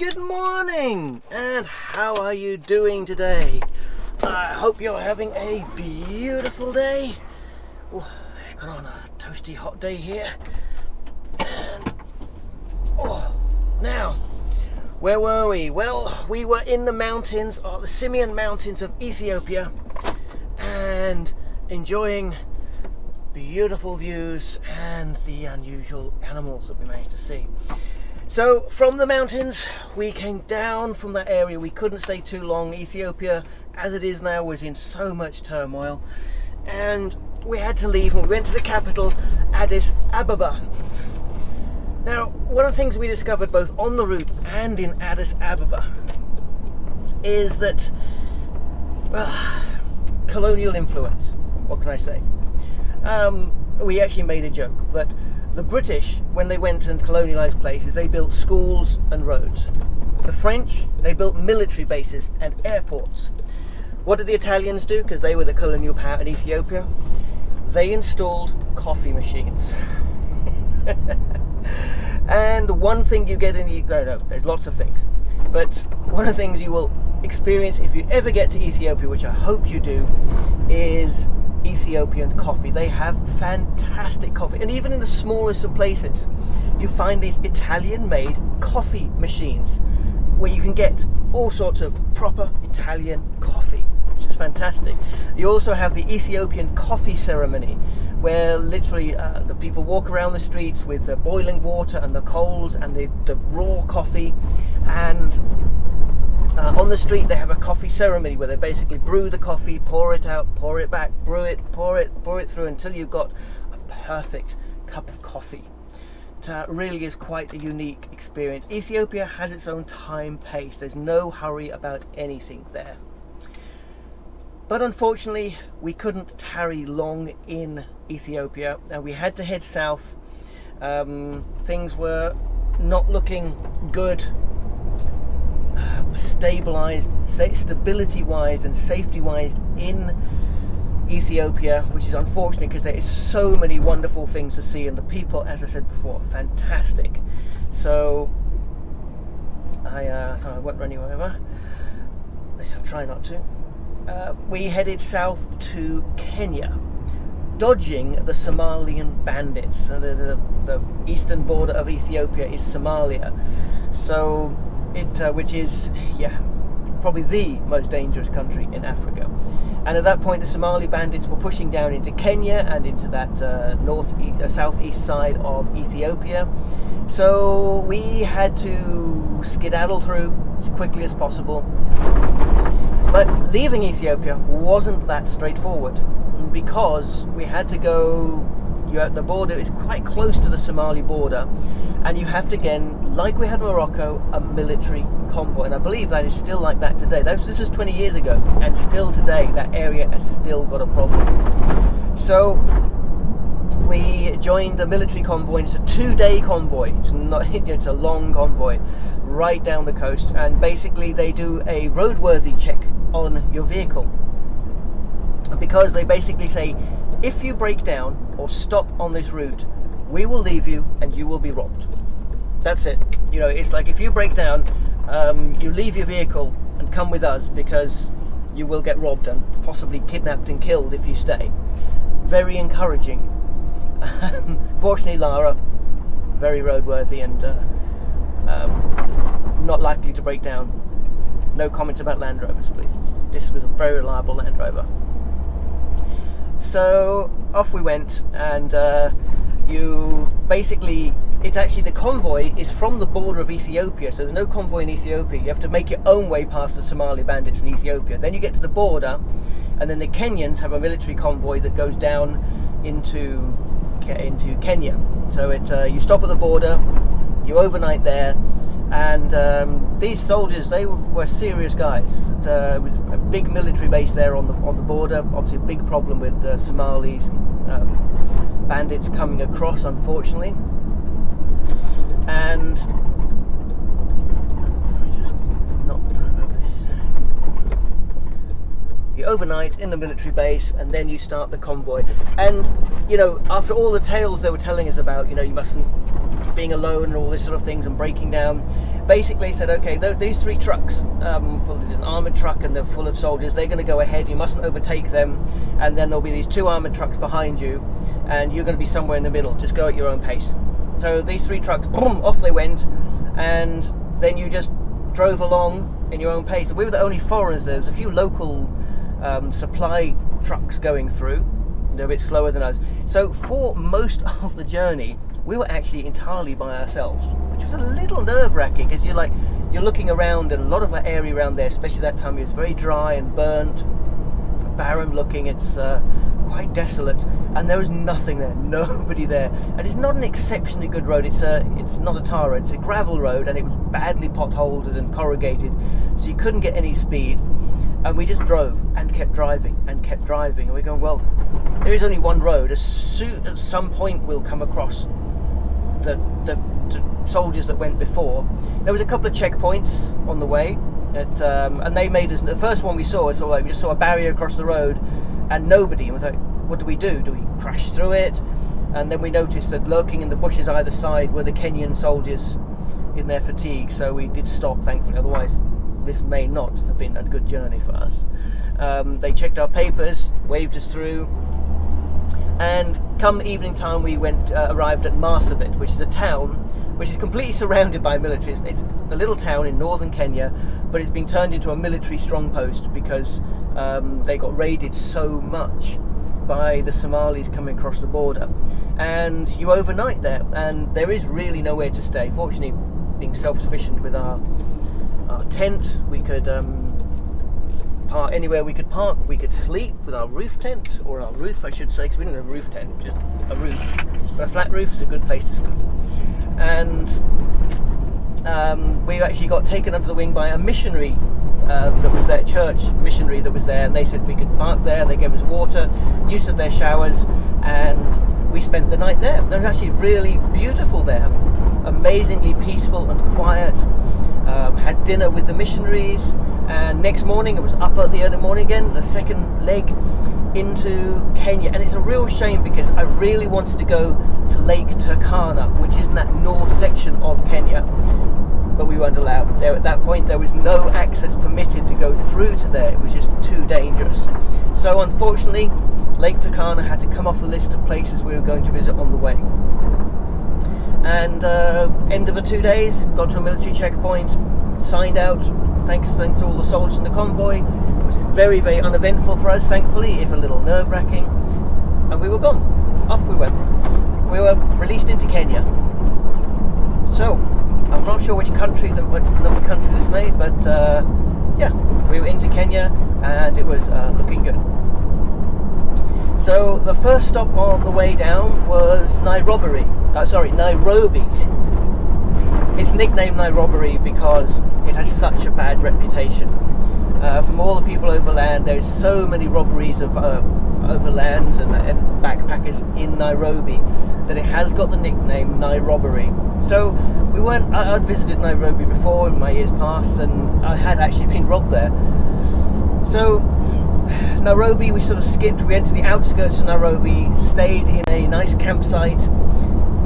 good morning and how are you doing today? I hope you're having a beautiful day. Oh, got on a toasty hot day here. And, oh, now, where were we? Well, we were in the mountains, or the Simien Mountains of Ethiopia, and enjoying beautiful views and the unusual animals that we managed to see. So from the mountains, we came down from that area. We couldn't stay too long. Ethiopia, as it is now, was in so much turmoil. And we had to leave and we went to the capital, Addis Ababa. Now, one of the things we discovered both on the route and in Addis Ababa is that, well, colonial influence. What can I say? Um, we actually made a joke that the British, when they went and colonialised places, they built schools and roads. The French, they built military bases and airports. What did the Italians do? Because they were the colonial power in Ethiopia. They installed coffee machines. and one thing you get in, no, no, there's lots of things. But one of the things you will experience if you ever get to Ethiopia, which I hope you do, is Ethiopian coffee. They have fantastic coffee. And even in the smallest of places, you find these Italian made coffee machines where you can get all sorts of proper Italian coffee, which is fantastic. You also have the Ethiopian coffee ceremony where literally uh, the people walk around the streets with the boiling water and the coals and the, the raw coffee and uh, on the street, they have a coffee ceremony where they basically brew the coffee, pour it out, pour it back, brew it, pour it, pour it through until you've got a perfect cup of coffee. It uh, really is quite a unique experience. Ethiopia has its own time pace. There's no hurry about anything there. But unfortunately, we couldn't tarry long in Ethiopia and we had to head south. Um, things were not looking good stabilized, stability wise and safety wise in Ethiopia, which is unfortunate because there is so many wonderful things to see, and the people, as I said before, fantastic. So I, uh, so I won't run you over. At least I'll try not to. Uh, we headed south to Kenya, dodging the Somalian bandits. the, the, the eastern border of Ethiopia is Somalia, so it uh, which is yeah probably the most dangerous country in Africa. And at that point, the Somali bandits were pushing down into Kenya and into that uh, north uh, southeast side of Ethiopia. So we had to skedaddle through as quickly as possible. But leaving Ethiopia wasn't that straightforward because we had to go you have the border is quite close to the Somali border and you have to again like we had in Morocco a military convoy. And I believe that is still like that today. This is 20 years ago and still today that area has still got a problem. So we joined the military convoy. It's a two-day convoy. It's not it's a long convoy right down the coast. And basically they do a roadworthy check on your vehicle. Because they basically say if you break down or stop on this route, we will leave you and you will be robbed. That's it. You know, it's like if you break down, um, you leave your vehicle and come with us because you will get robbed and possibly kidnapped and killed if you stay. Very encouraging. Fortunately, Lara, very roadworthy and uh, um, not likely to break down. No comments about Land Rovers, please. This was a very reliable Land Rover. So off we went, and uh, you basically it's actually the convoy is from the border of Ethiopia, so there's no convoy in Ethiopia. You have to make your own way past the Somali bandits in Ethiopia. Then you get to the border, and then the Kenyans have a military convoy that goes down into into Kenya. So it uh, you stop at the border, you overnight there, and um, these soldiers they were, were serious guys. It, uh, was a big military base there on the on the border. Obviously a big problem with the Somalis um, bandits coming across unfortunately. And You overnight in the military base, and then you start the convoy. And you know, after all the tales they were telling us about, you know, you mustn't being alone and all this sort of things and breaking down. Basically, said, okay, th- these three trucks, um, full of, an armored truck and they're full of soldiers. They're going to go ahead. You mustn't overtake them, and then there'll be these two armored trucks behind you, and you're going to be somewhere in the middle. Just go at your own pace. So these three trucks, boom, off they went, and then you just drove along in your own pace. We were the only foreigners there. There was a few local um, supply trucks going through. They're a bit slower than us. So for most of the journey, we were actually entirely by ourselves, which was a little nerve-wracking because you're like you're looking around and a lot of that area around there, especially that time, is very dry and burnt, barren looking. It's uh, quite desolate, and there was nothing there, nobody there. And it's not an exceptionally good road. It's a, it's not a tar road. It's a gravel road, and it was badly potholed and corrugated, so you couldn't get any speed. And we just drove and kept driving and kept driving, and we're going, well, there is only one road. As soon at some point we'll come across the, the, the soldiers that went before. There was a couple of checkpoints on the way. At, um, and they made us the first one we saw. All like we just saw a barrier across the road, and nobody. And we thought, what do we do? Do we crash through it? And then we noticed that lurking in the bushes either side were the Kenyan soldiers in their fatigue. So we did stop, thankfully. Otherwise, this may not have been a good journey for us. Um, they checked our papers, waved us through, and come evening time we went uh, arrived at Marsabit, which is a town which is completely surrounded by militaries. It's a little town in northern Kenya, but it's been turned into a military strong post because um, they got raided so much by the Somalis coming across the border. And you overnight there, and there is really nowhere to stay. Fortunately, being self-sufficient with our our tent, we could um, park anywhere we could park. We could sleep with our roof tent, or our roof, I should say, because we didn't have a roof tent, just a roof. But a flat roof is a good place to sleep. And um, we actually got taken under the wing by a missionary uh, that was there, church missionary that was there, and they said we could park there. They gave us water, use of their showers, and we spent the night there. It was actually really beautiful there, amazingly peaceful and quiet. Um, had dinner with the missionaries, and next morning it was up at the early morning again, the second leg into Kenya. And it's a real shame because I really wanted to go to Lake Turkana, which is in that north section of Kenya, but we weren't allowed. There at that point, there was no access permitted to go through to there. It was just too dangerous. So unfortunately, Lake Turkana had to come off the list of places we were going to visit on the way. And uh, end of the two days, got to a military checkpoint, signed out. Thanks, thanks to all the soldiers in the convoy. It was very, very uneventful for us, thankfully, if a little nerve-wracking. And we were gone. Off we went. We were released into Kenya. So, I'm not sure which country, what number country this made, but uh, yeah, we were into Kenya, and it was uh, looking good. So the first stop on the way down was Nairobi. Uh, sorry, Nairobi. It's nicknamed Nairobbery because it has such a bad reputation. Uh, from all the people overland, there's so many robberies of uh, overlands and, and, backpackers in Nairobi that it has got the nickname Nairobbery. So we went. I, would visited Nairobi before in my years past, and I had actually been robbed there. So Nairobi, we sort of skipped. We entered the outskirts of Nairobi, stayed in a nice campsite,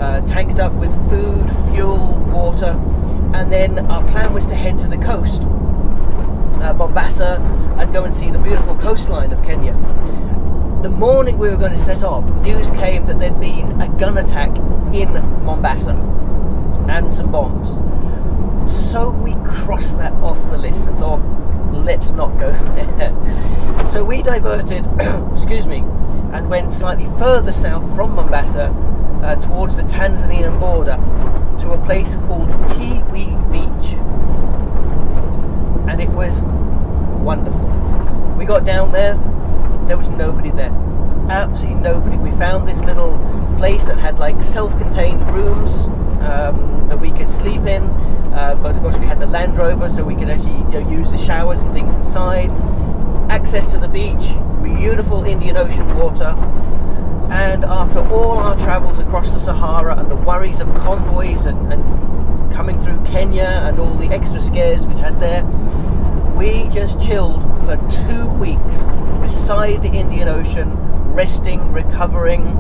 uh, tanked up with food, fuel, water, and then our plan was to head to the coast, uh, Mombasa, and go and see the beautiful coastline of Kenya. The morning we were going to set off, news came that there'd been a gun attack in Mombasa and some bombs. So we crossed that off the list and thought, let's not go there. So we diverted, excuse me, and went slightly further south from Mombasa uh, towards the Tanzanian border to a place called Tiwi Beach. And it was wonderful. We got down there, there was nobody there. Absolutely nobody. We found this little place that had like self-contained rooms um, that we could sleep in. Uh, but of course, we had the Land Rover, so we could actually you know, use the showers and things inside. Access to the beach, beautiful Indian Ocean water. And after all our travels across the Sahara and the worries of convoys and, and coming through Kenya and all the extra scares we'd had there, we just chilled for two weeks beside the Indian Ocean, resting, recovering,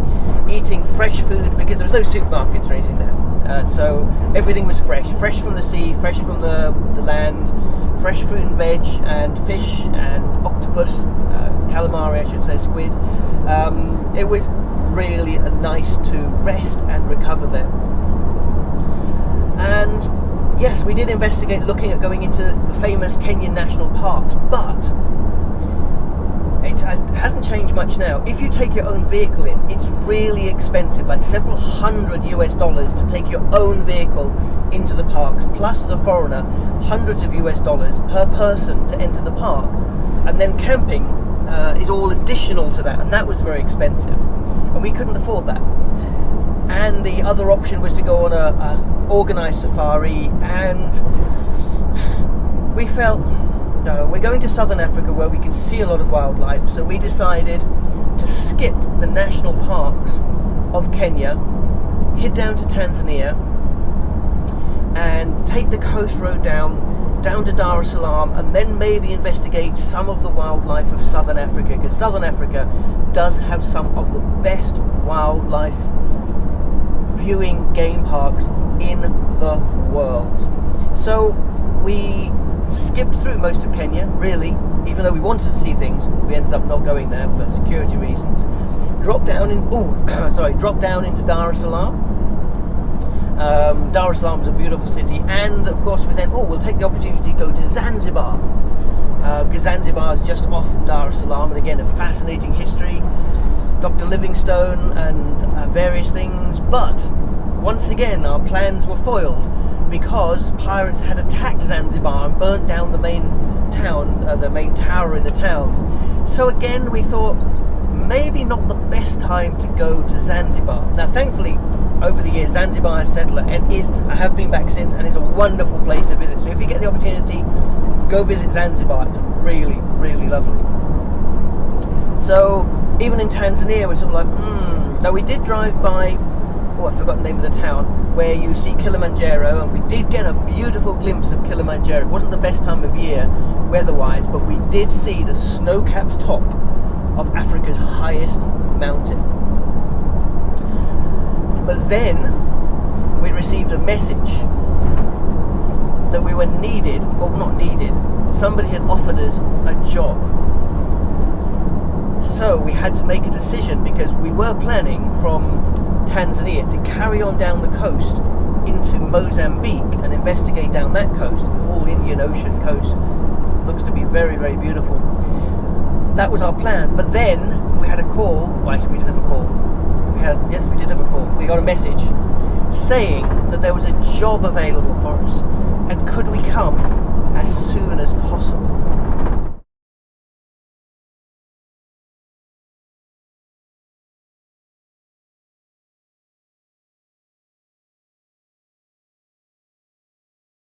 eating fresh food because there was no supermarkets or anything there. Uh, so everything was fresh, fresh from the sea, fresh from the, the land, fresh fruit and veg, and fish and octopus, uh, calamari, I should say, squid. Um, it was really a nice to rest and recover there. And yes, we did investigate looking at going into the famous Kenyan national parks, but it hasn't changed much now. If you take your own vehicle in, it's really expensive, like several hundred US dollars to take your own vehicle into the parks, plus as a foreigner, hundreds of US dollars per person to enter the park. And then camping uh, is all additional to that, and that was very expensive. And we couldn't afford that. And the other option was to go on a, a organised safari, and we felt no, we're going to southern Africa where we can see a lot of wildlife, so we decided to skip the national parks of Kenya, head down to Tanzania, and take the coast road down, down to Dar es Salaam, and then maybe investigate some of the wildlife of southern Africa, because southern Africa does have some of the best wildlife viewing game parks in the world. So we skipped through most of Kenya, really, even though we wanted to see things, we ended up not going there for security reasons. Dropped down in, oh, sorry, dropped down into Dar es Salaam. Um, Dar es Salaam is a beautiful city, and of course, we then, oh, we'll take the opportunity to go to Zanzibar. Uh, because Zanzibar is just off Dar es Salaam, and again, a fascinating history. Dr. Livingstone and uh, various things, but once again, our plans were foiled because pirates had attacked Zanzibar and burnt down the main town, uh, the main tower in the town. So again, we thought maybe not the best time to go to Zanzibar. Now, thankfully, over the years, Zanzibar has settled and is, I have been back since, and it's a wonderful place to visit. So if you get the opportunity, go visit Zanzibar. It's really, really lovely. So even in Tanzania, we're sort of like, hmm. Now we did drive by oh, I forgot the name of the town, where you see Kilimanjaro, and we did get a beautiful glimpse of Kilimanjaro. It wasn't the best time of year weather-wise, but we did see the snow-capped top of Africa's highest mountain. But then we received a message that we were needed, well not needed, somebody had offered us a job. So we had to make a decision because we were planning from Tanzania to carry on down the coast into Mozambique and investigate down that coast, all Indian Ocean coast. Looks to be very, very beautiful. That was our plan. But then we had a call. Well, actually, we didn't have a call. Had, yes, we did have a call. We got a message saying that there was a job available for us and could we come as soon as possible.